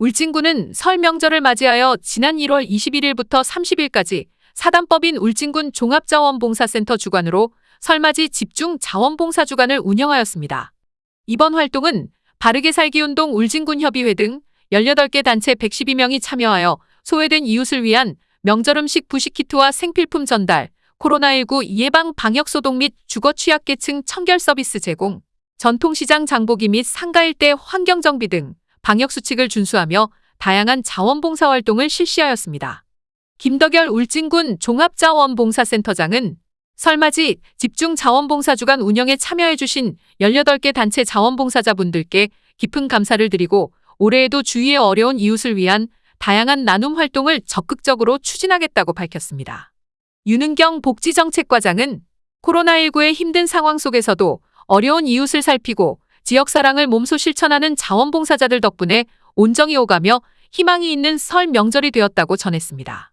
울진군은 설 명절을 맞이하여 지난 1월 21일부터 30일까지 사단법인 울진군 종합자원봉사센터 주관으로 설맞이 집중 자원봉사 주간을 운영하였습니다. 이번 활동은 바르게 살기 운동 울진군 협의회 등 18개 단체 112명이 참여하여 소외된 이웃을 위한 명절 음식 부식 키트와 생필품 전달, 코로나19 예방 방역 소독 및 주거 취약계층 청결 서비스 제공, 전통시장 장보기 및 상가 일대 환경 정비 등 방역 수칙을 준수하며 다양한 자원봉사 활동을 실시하였습니다. 김덕열 울진군 종합자원봉사센터장은 설맞이 집중 자원봉사 주간 운영에 참여해주신 18개 단체 자원봉사자분들께 깊은 감사를 드리고 올해에도 주위의 어려운 이웃을 위한 다양한 나눔 활동을 적극적으로 추진하겠다고 밝혔습니다. 윤은경 복지정책과장은 코로나19의 힘든 상황 속에서도 어려운 이웃을 살피고 지역 사랑을 몸소 실천하는 자원봉사자들 덕분에 온정이 오가며 희망이 있는 설 명절이 되었다고 전했습니다.